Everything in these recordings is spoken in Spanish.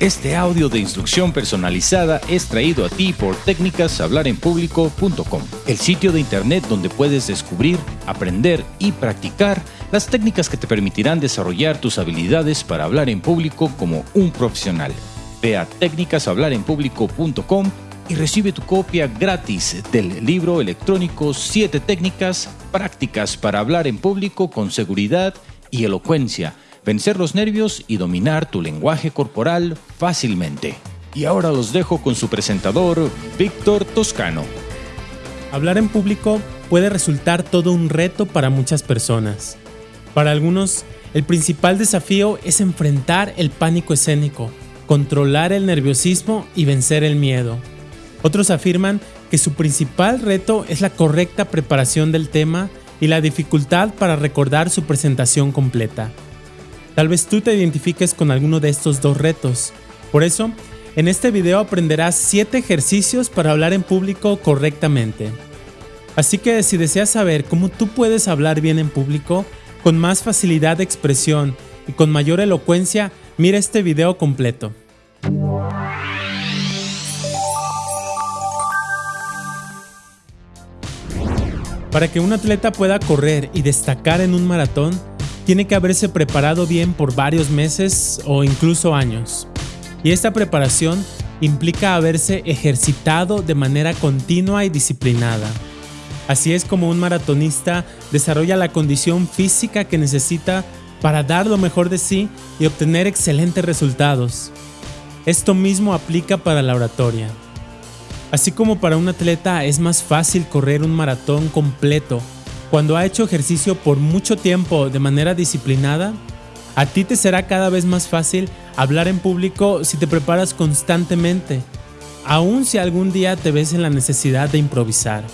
Este audio de instrucción personalizada es traído a ti por técnicashablarenpublico.com, el sitio de internet donde puedes descubrir, aprender y practicar las técnicas que te permitirán desarrollar tus habilidades para hablar en público como un profesional. Ve a técnicashablarenpublico.com y recibe tu copia gratis del libro electrónico 7 técnicas prácticas para hablar en público con seguridad y elocuencia vencer los nervios y dominar tu lenguaje corporal fácilmente. Y ahora los dejo con su presentador, Víctor Toscano. Hablar en público puede resultar todo un reto para muchas personas. Para algunos, el principal desafío es enfrentar el pánico escénico, controlar el nerviosismo y vencer el miedo. Otros afirman que su principal reto es la correcta preparación del tema y la dificultad para recordar su presentación completa. Tal vez tú te identifiques con alguno de estos dos retos. Por eso, en este video aprenderás 7 ejercicios para hablar en público correctamente. Así que si deseas saber cómo tú puedes hablar bien en público, con más facilidad de expresión y con mayor elocuencia, mira este video completo. Para que un atleta pueda correr y destacar en un maratón, tiene que haberse preparado bien por varios meses o incluso años. Y esta preparación implica haberse ejercitado de manera continua y disciplinada. Así es como un maratonista desarrolla la condición física que necesita para dar lo mejor de sí y obtener excelentes resultados. Esto mismo aplica para la oratoria. Así como para un atleta es más fácil correr un maratón completo cuando ha hecho ejercicio por mucho tiempo de manera disciplinada, a ti te será cada vez más fácil hablar en público si te preparas constantemente, aun si algún día te ves en la necesidad de improvisar.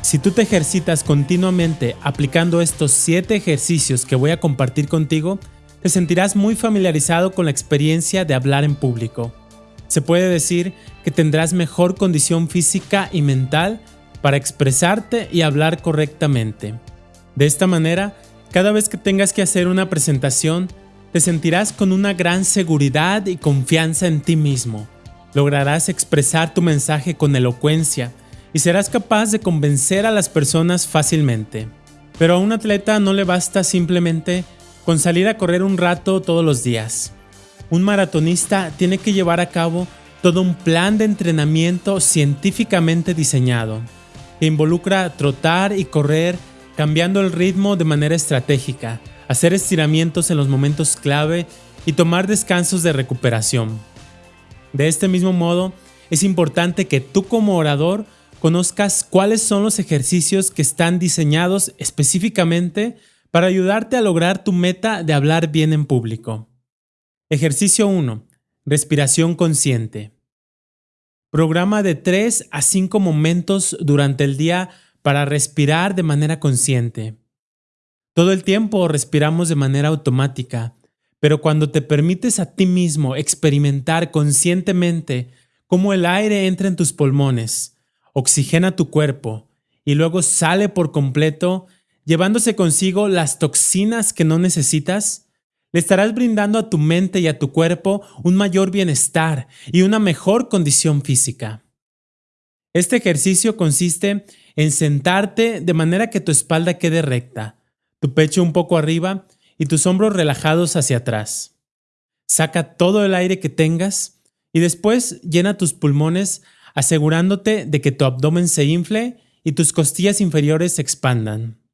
Si tú te ejercitas continuamente aplicando estos 7 ejercicios que voy a compartir contigo, te sentirás muy familiarizado con la experiencia de hablar en público. Se puede decir que tendrás mejor condición física y mental para expresarte y hablar correctamente. De esta manera, cada vez que tengas que hacer una presentación, te sentirás con una gran seguridad y confianza en ti mismo. Lograrás expresar tu mensaje con elocuencia y serás capaz de convencer a las personas fácilmente. Pero a un atleta no le basta simplemente con salir a correr un rato todos los días. Un maratonista tiene que llevar a cabo todo un plan de entrenamiento científicamente diseñado que involucra trotar y correr cambiando el ritmo de manera estratégica, hacer estiramientos en los momentos clave y tomar descansos de recuperación. De este mismo modo, es importante que tú como orador conozcas cuáles son los ejercicios que están diseñados específicamente para ayudarte a lograr tu meta de hablar bien en público. Ejercicio 1. Respiración consciente. Programa de 3 a 5 momentos durante el día para respirar de manera consciente. Todo el tiempo respiramos de manera automática, pero cuando te permites a ti mismo experimentar conscientemente cómo el aire entra en tus pulmones, oxigena tu cuerpo y luego sale por completo, llevándose consigo las toxinas que no necesitas, le estarás brindando a tu mente y a tu cuerpo un mayor bienestar y una mejor condición física. Este ejercicio consiste en sentarte de manera que tu espalda quede recta, tu pecho un poco arriba y tus hombros relajados hacia atrás. Saca todo el aire que tengas y después llena tus pulmones asegurándote de que tu abdomen se infle y tus costillas inferiores se expandan.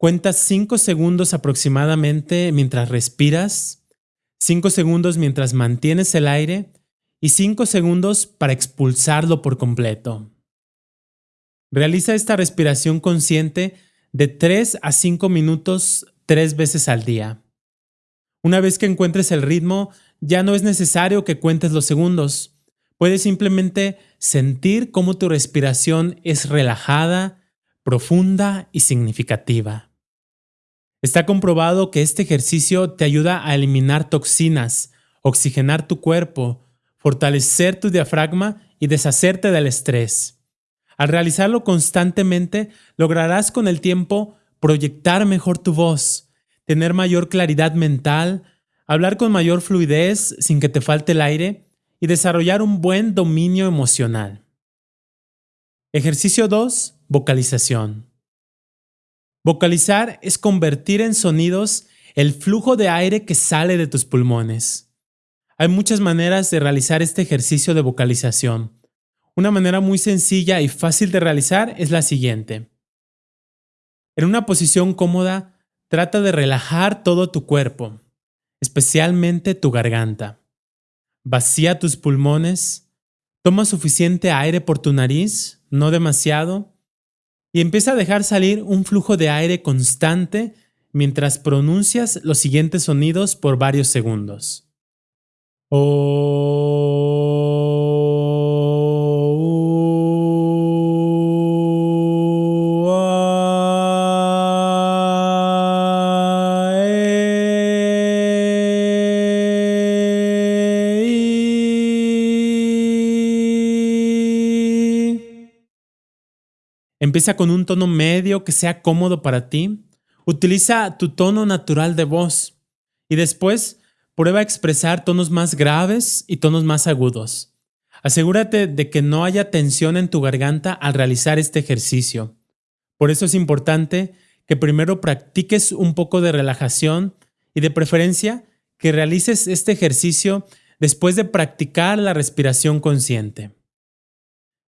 Cuentas 5 segundos aproximadamente mientras respiras, 5 segundos mientras mantienes el aire y 5 segundos para expulsarlo por completo. Realiza esta respiración consciente de 3 a 5 minutos tres veces al día. Una vez que encuentres el ritmo, ya no es necesario que cuentes los segundos. Puedes simplemente sentir cómo tu respiración es relajada, profunda y significativa. Está comprobado que este ejercicio te ayuda a eliminar toxinas, oxigenar tu cuerpo, fortalecer tu diafragma y deshacerte del estrés. Al realizarlo constantemente, lograrás con el tiempo proyectar mejor tu voz, tener mayor claridad mental, hablar con mayor fluidez sin que te falte el aire y desarrollar un buen dominio emocional. Ejercicio 2. Vocalización. Vocalizar es convertir en sonidos el flujo de aire que sale de tus pulmones. Hay muchas maneras de realizar este ejercicio de vocalización. Una manera muy sencilla y fácil de realizar es la siguiente. En una posición cómoda, trata de relajar todo tu cuerpo, especialmente tu garganta. Vacía tus pulmones, toma suficiente aire por tu nariz, no demasiado, y empieza a dejar salir un flujo de aire constante mientras pronuncias los siguientes sonidos por varios segundos. Empieza con un tono medio que sea cómodo para ti. Utiliza tu tono natural de voz y después prueba a expresar tonos más graves y tonos más agudos. Asegúrate de que no haya tensión en tu garganta al realizar este ejercicio. Por eso es importante que primero practiques un poco de relajación y de preferencia que realices este ejercicio después de practicar la respiración consciente.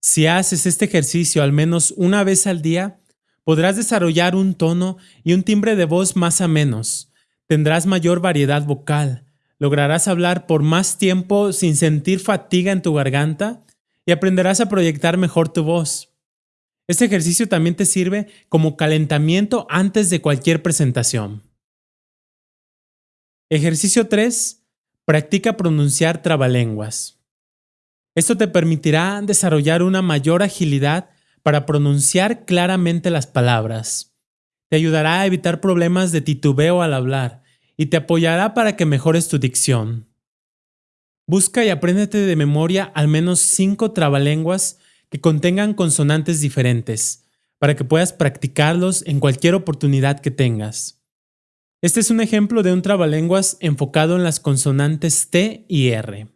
Si haces este ejercicio al menos una vez al día, podrás desarrollar un tono y un timbre de voz más a menos. Tendrás mayor variedad vocal, lograrás hablar por más tiempo sin sentir fatiga en tu garganta y aprenderás a proyectar mejor tu voz. Este ejercicio también te sirve como calentamiento antes de cualquier presentación. Ejercicio 3. Practica pronunciar trabalenguas. Esto te permitirá desarrollar una mayor agilidad para pronunciar claramente las palabras. Te ayudará a evitar problemas de titubeo al hablar y te apoyará para que mejores tu dicción. Busca y apréndete de memoria al menos cinco trabalenguas que contengan consonantes diferentes, para que puedas practicarlos en cualquier oportunidad que tengas. Este es un ejemplo de un trabalenguas enfocado en las consonantes T y R.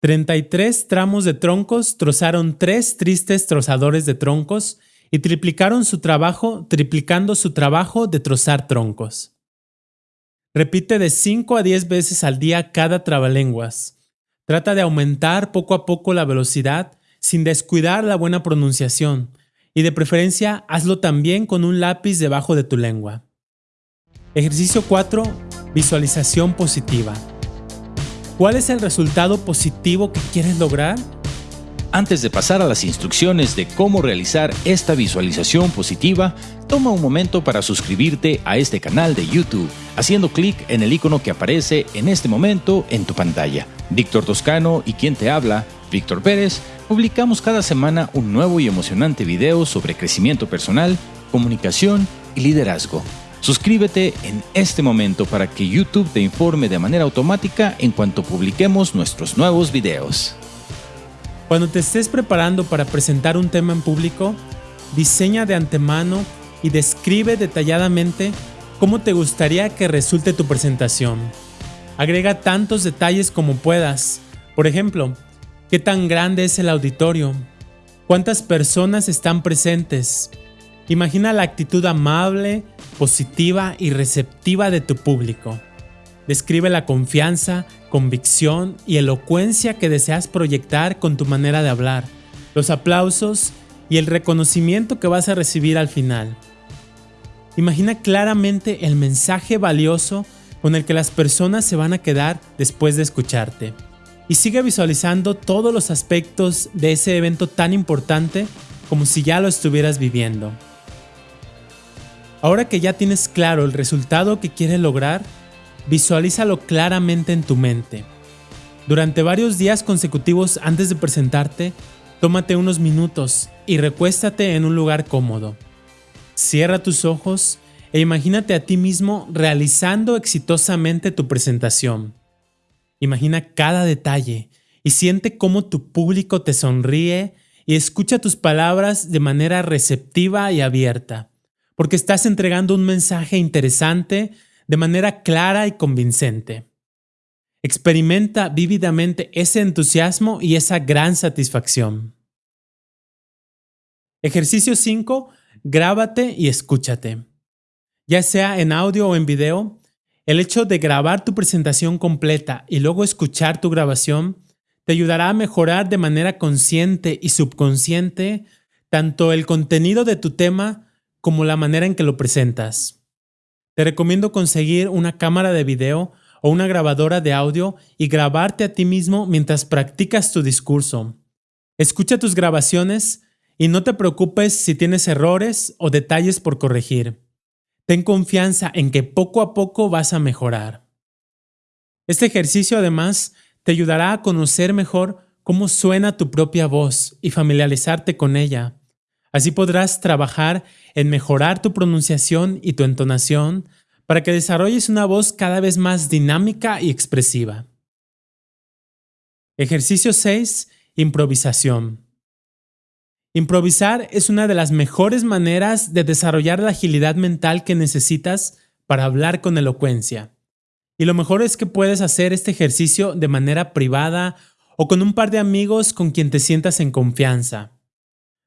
33 tramos de troncos trozaron tres tristes trozadores de troncos y triplicaron su trabajo, triplicando su trabajo de trozar troncos. Repite de 5 a 10 veces al día cada trabalenguas. Trata de aumentar poco a poco la velocidad sin descuidar la buena pronunciación y de preferencia hazlo también con un lápiz debajo de tu lengua. Ejercicio 4. Visualización positiva. ¿Cuál es el resultado positivo que quieres lograr? Antes de pasar a las instrucciones de cómo realizar esta visualización positiva, toma un momento para suscribirte a este canal de YouTube, haciendo clic en el icono que aparece en este momento en tu pantalla. Víctor Toscano y quien te habla, Víctor Pérez, publicamos cada semana un nuevo y emocionante video sobre crecimiento personal, comunicación y liderazgo. Suscríbete en este momento para que YouTube te informe de manera automática en cuanto publiquemos nuestros nuevos videos. Cuando te estés preparando para presentar un tema en público, diseña de antemano y describe detalladamente cómo te gustaría que resulte tu presentación. Agrega tantos detalles como puedas. Por ejemplo, ¿qué tan grande es el auditorio? ¿Cuántas personas están presentes? Imagina la actitud amable, positiva y receptiva de tu público. Describe la confianza, convicción y elocuencia que deseas proyectar con tu manera de hablar, los aplausos y el reconocimiento que vas a recibir al final. Imagina claramente el mensaje valioso con el que las personas se van a quedar después de escucharte. Y sigue visualizando todos los aspectos de ese evento tan importante como si ya lo estuvieras viviendo. Ahora que ya tienes claro el resultado que quieres lograr, visualízalo claramente en tu mente. Durante varios días consecutivos antes de presentarte, tómate unos minutos y recuéstate en un lugar cómodo. Cierra tus ojos e imagínate a ti mismo realizando exitosamente tu presentación. Imagina cada detalle y siente cómo tu público te sonríe y escucha tus palabras de manera receptiva y abierta porque estás entregando un mensaje interesante de manera clara y convincente. Experimenta vívidamente ese entusiasmo y esa gran satisfacción. Ejercicio 5. Grábate y escúchate. Ya sea en audio o en video, el hecho de grabar tu presentación completa y luego escuchar tu grabación te ayudará a mejorar de manera consciente y subconsciente tanto el contenido de tu tema como la manera en que lo presentas. Te recomiendo conseguir una cámara de video o una grabadora de audio y grabarte a ti mismo mientras practicas tu discurso. Escucha tus grabaciones y no te preocupes si tienes errores o detalles por corregir. Ten confianza en que poco a poco vas a mejorar. Este ejercicio además te ayudará a conocer mejor cómo suena tu propia voz y familiarizarte con ella. Así podrás trabajar en mejorar tu pronunciación y tu entonación para que desarrolles una voz cada vez más dinámica y expresiva. Ejercicio 6. Improvisación. Improvisar es una de las mejores maneras de desarrollar la agilidad mental que necesitas para hablar con elocuencia. Y lo mejor es que puedes hacer este ejercicio de manera privada o con un par de amigos con quien te sientas en confianza.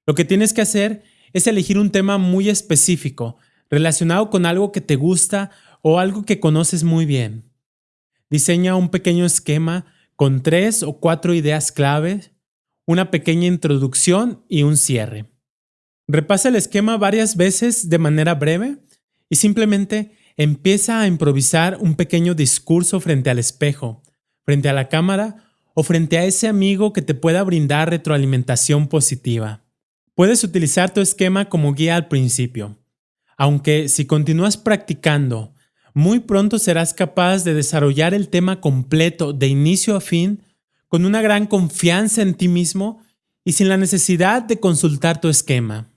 Lo que tienes que hacer es elegir un tema muy específico, relacionado con algo que te gusta o algo que conoces muy bien. Diseña un pequeño esquema con tres o cuatro ideas clave, una pequeña introducción y un cierre. Repasa el esquema varias veces de manera breve y simplemente empieza a improvisar un pequeño discurso frente al espejo, frente a la cámara o frente a ese amigo que te pueda brindar retroalimentación positiva. Puedes utilizar tu esquema como guía al principio, aunque si continúas practicando, muy pronto serás capaz de desarrollar el tema completo de inicio a fin con una gran confianza en ti mismo y sin la necesidad de consultar tu esquema.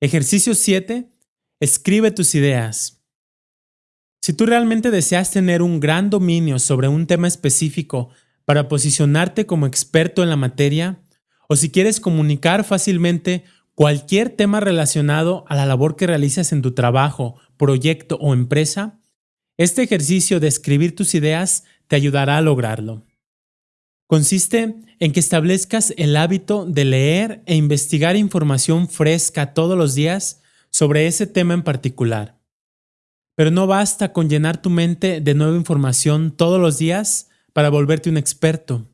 Ejercicio 7. Escribe tus ideas. Si tú realmente deseas tener un gran dominio sobre un tema específico para posicionarte como experto en la materia, o si quieres comunicar fácilmente cualquier tema relacionado a la labor que realizas en tu trabajo, proyecto o empresa, este ejercicio de escribir tus ideas te ayudará a lograrlo. Consiste en que establezcas el hábito de leer e investigar información fresca todos los días sobre ese tema en particular. Pero no basta con llenar tu mente de nueva información todos los días para volverte un experto.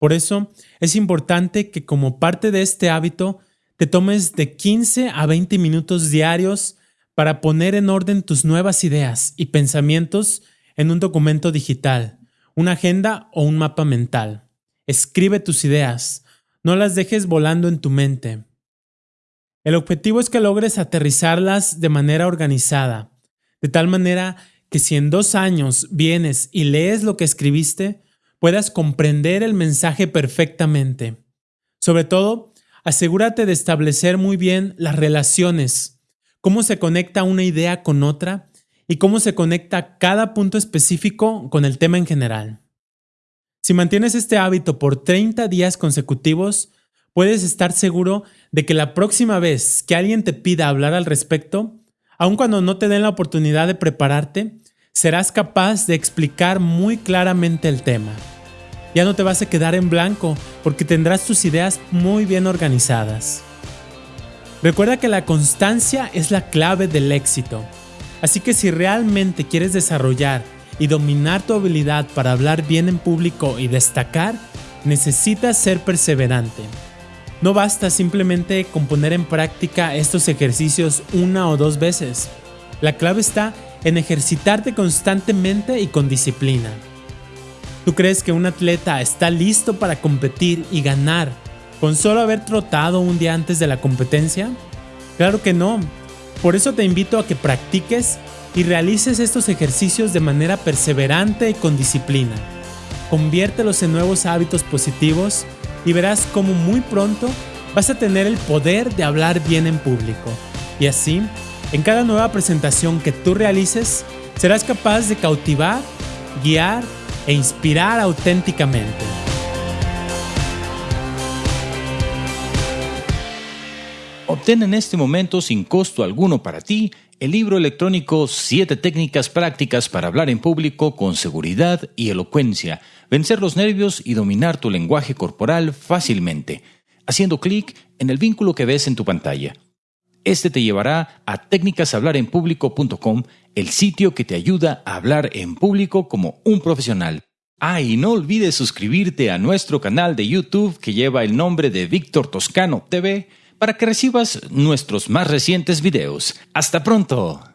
Por eso es importante que como parte de este hábito te tomes de 15 a 20 minutos diarios para poner en orden tus nuevas ideas y pensamientos en un documento digital, una agenda o un mapa mental. Escribe tus ideas, no las dejes volando en tu mente. El objetivo es que logres aterrizarlas de manera organizada, de tal manera que si en dos años vienes y lees lo que escribiste, puedas comprender el mensaje perfectamente. Sobre todo, asegúrate de establecer muy bien las relaciones, cómo se conecta una idea con otra y cómo se conecta cada punto específico con el tema en general. Si mantienes este hábito por 30 días consecutivos, puedes estar seguro de que la próxima vez que alguien te pida hablar al respecto, aun cuando no te den la oportunidad de prepararte, serás capaz de explicar muy claramente el tema. Ya no te vas a quedar en blanco porque tendrás tus ideas muy bien organizadas. Recuerda que la constancia es la clave del éxito. Así que si realmente quieres desarrollar y dominar tu habilidad para hablar bien en público y destacar, necesitas ser perseverante. No basta simplemente con poner en práctica estos ejercicios una o dos veces. La clave está en ejercitarte constantemente y con disciplina. ¿Tú crees que un atleta está listo para competir y ganar con solo haber trotado un día antes de la competencia? Claro que no. Por eso te invito a que practiques y realices estos ejercicios de manera perseverante y con disciplina. Conviértelos en nuevos hábitos positivos y verás cómo muy pronto vas a tener el poder de hablar bien en público. Y así, en cada nueva presentación que tú realices, serás capaz de cautivar, guiar e inspirar auténticamente. Obtén en este momento sin costo alguno para ti el libro electrónico 7 técnicas prácticas para hablar en público con seguridad y elocuencia, vencer los nervios y dominar tu lenguaje corporal fácilmente, haciendo clic en el vínculo que ves en tu pantalla. Este te llevará a técnicashablarenpublico.com, el sitio que te ayuda a hablar en público como un profesional. Ah, y no olvides suscribirte a nuestro canal de YouTube que lleva el nombre de Víctor Toscano TV para que recibas nuestros más recientes videos. ¡Hasta pronto!